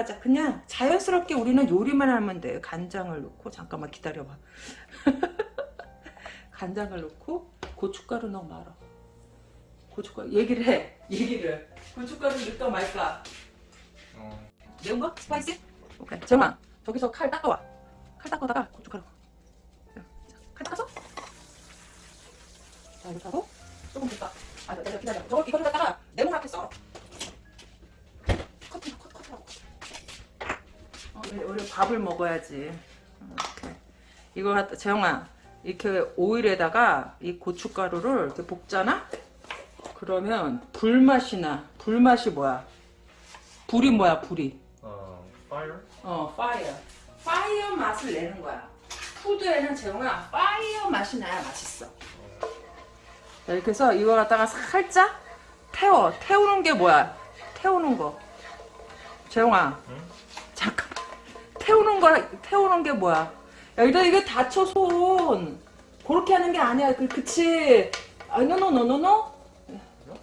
맞아. 그냥 자연스럽게 우리는 요리만 하면 돼요. 간장을 넣고 잠깐만 기다려봐. 간장을 넣고 고춧가루 넣어 말아. 고춧가루 얘기를 해. 얘기를. 고춧가루 넣을까 말까. 어. 매운 거? Spicy? 오케이. 정아 저기서 칼 닦아와. 칼 닦아다가 고춧가루. 자, 칼 닦아서. 자 이렇게 하고 조금 볶아. 아, 기다려. 저거 이거를 갖다가 내문 앞에 썰어. 밥을 먹어야지. 어, 이렇게. 이거 갖다 재영아 이렇게 오일에다가 이 고춧가루를 이렇게 볶잖아. 그러면 불맛이 나. 불맛이 뭐야? 불이 뭐야? 불이. 어. Fire? 어, fire. fire 맛을 내는 거야. Food에는 재영아 fire 맛이 나야 맛있어. 자, 이렇게 해서 이거 갖다가 살짝 태워. 태우는 게 뭐야? 태우는 거. 재영아. 응? 태우는 거, 태우는 게 뭐야? 야, 일단 이게 다쳐, 손. 그렇게 하는 게 아니야. 그, 그치. 아, 노노노노노?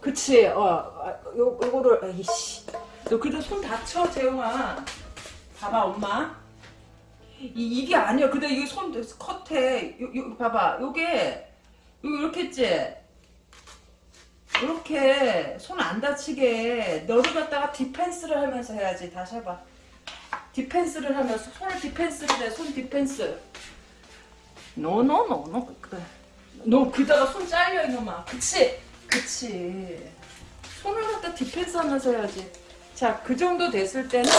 그치. 어, 아, 요, 요거를, 에이씨. 너 그래도 손 다쳐, 재영아. 봐봐, 엄마. 이, 이게 아니야. 근데 이게 손 컷해. 요, 요, 봐봐. 요게, 요, 이렇게 했지? 이렇게 손 안 다치게 너를 갖다가 defense를 하면서 해야지 다시 해봐 defense를 하면서 손을 defense를 해 손 defense. No no no no 그래. 너 그다가 손 잘려 이놈아. 그치? 그치. 손을 갖다 defense 하면서 해야지. 자 그 정도 됐을 때는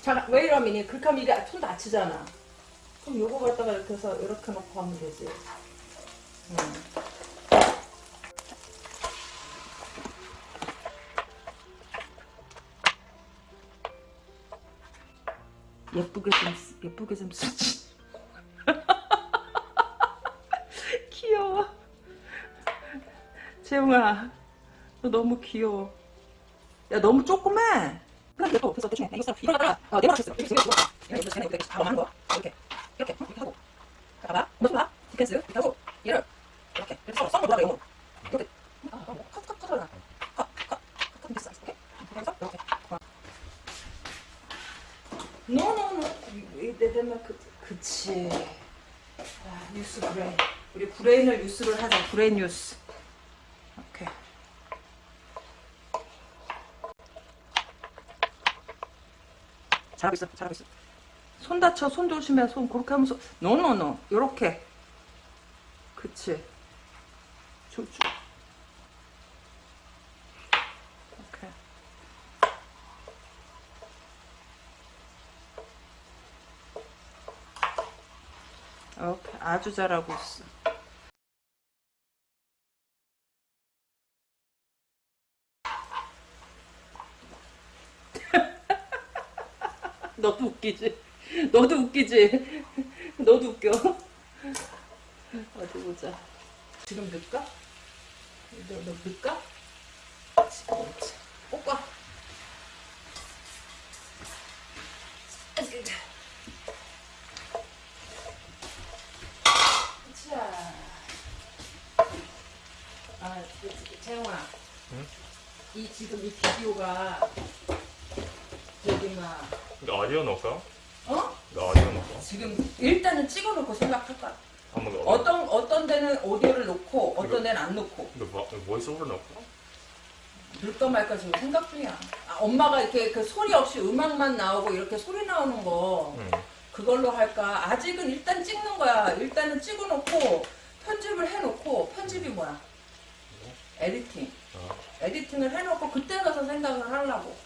자 왜 이러면 그렇게 하면 이게 손 다치잖아. 그럼 요거 갖다가 이렇게 해서 이렇게 놓고 하면 되지. 음. 예쁘게 좀 쓰- 예쁘게 좀 쓰지. 귀여워. 재웅아, 너 너무 귀여워. 야 너무 조그매. 그래 또 그래서 대충 이거 갖다가 어, 내가 맞췄어. 이거 이거 이거 이거 이거 이거 바로 하는 거. 이렇게 이렇게 응? 이렇게 하고. 자, 봐봐. 너좀 봐. 디펜스 이렇게 하고 얘를 이렇게 이렇게 써 써고 돌아가 영으로. 이렇게. 아, 아, 컷, 컷, 컷, 컷, 컷, 컷, 컷, 컷, 됐어. 오케이. 그래서 이렇게. 어. no no no 내되면 그 그치. 아, use brain. 우리 brain을 use를 하자. brain use. 오케이. 잘하고 있어. 잘하고 있어. 손 다쳐. 손 조심해. 손 그렇게 하면서. 노노노 요렇게. 그치. 쭉쭉 오케이 오케이 아주 잘하고 있어 너도 웃기지? 너도 웃기지? 너도 웃겨. 어디 보자. 지금 넣을까? 너, 너 넣을까? 지금 넣자. 볶아. 자. 아, 재영아. 응? 이 지금 이 비디오가 저기 막 어디에 넣을까? 어? 나 어디에 넣을까? 지금 일단은 찍어놓고 생각할 거야. 한번 더. 어떤 어떤 데는 오디오를 놓고 어떤 데는 안 놓고 근데 뭐, 보이스오버 넣을까? 넣을까 말까 지금 생각 중이야. 아, 엄마가 이렇게 그 소리 없이 음악만 나오고 이렇게 소리 나오는 거 응. 그걸로 할까? 아직은 일단 찍는 거야. 일단은 찍어놓고 편집을 해놓고 편집이 뭐야? 에디팅. 어. 에디팅을 해놓고 그때 가서 생각을 하려고.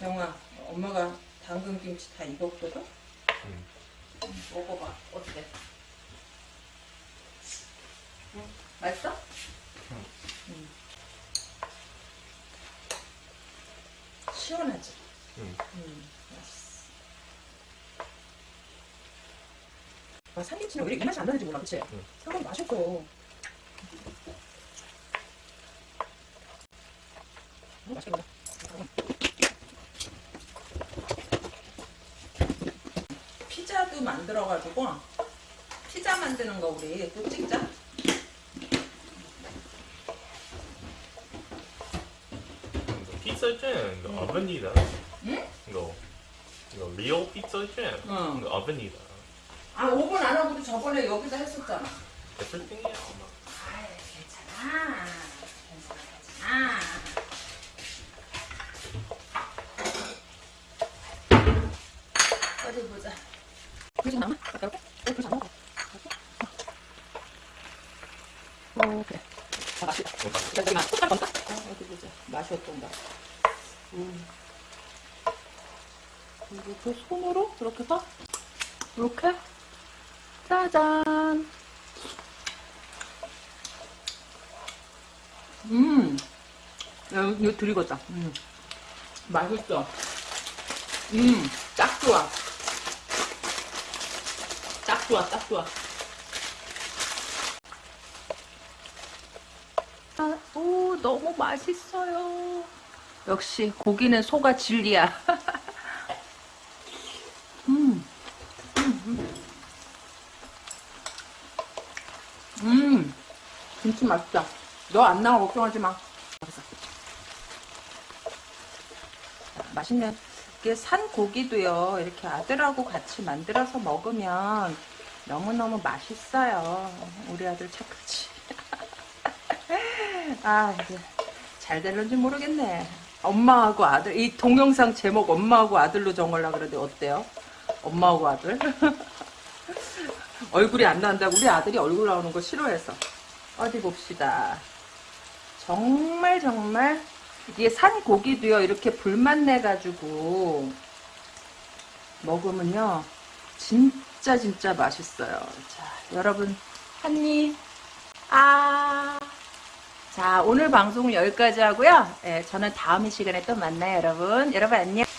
영아, 엄마가 당근 김치 다 익었거든? 응. 음, 먹어봐. 어때? 응? 맛있어? 응. 응. 시원하지? 응. 응, 맛있어. 아, 삼김치는 왜 이렇게 맛이 안 나는지 몰라, 그치? 응. 상당히 맛있어. 음, 맛있겠다. 피자도 만들어가지고 피자 만드는 거 우리 또 찍자. 피자 잼 어벤이다. 응? 이거 이거 리얼 피자 잼 어벤이다. 아 오븐 안 하고도 저번에 여기다 했었잖아. everything이야 엄마. 아이 괜찮아. 괜찮아 괜찮아. 어디 보자. 않아? 아까 이렇게? 어, 않아? 어, 그래. 아, 맛있다. 여기 맛. 숟가락 건가? 어, 어디 보자. 맛이 어떤가? 음. 그리고 그 손으로 이렇게 딱 이렇게 짜잔. 음, 야, 이거 들이겠다. 음, 맛있어. 음, 딱 좋아. 딱 좋아, 딱 좋아. 아, 오, 너무 맛있어요. 역시 고기는 소가 진리야. 음, 음, 김치 맛있다. 너 안 나와 걱정하지 마. 맛있는 이게 산 고기도요. 이렇게 아들하고 같이 만들어서 먹으면 너무너무 맛있어요. 우리 아들 착하지. 아, 이제 잘 될런지 모르겠네. 엄마하고 아들, 이 동영상 제목 엄마하고 아들로 정하려고 그러는데 어때요? 엄마하고 아들? 얼굴이 안 나온다고 우리 아들이 얼굴 나오는 거 싫어해서. 어디 봅시다. 정말 정말 이게 산 고기도요 이렇게 불맛 내가지고 먹으면요 진짜 진짜 맛있어요. 자 여러분 한입 아. 자 오늘 방송은 여기까지 하고요. 예, 저는 다음 이 시간에 또 만나요 여러분. 여러분 안녕.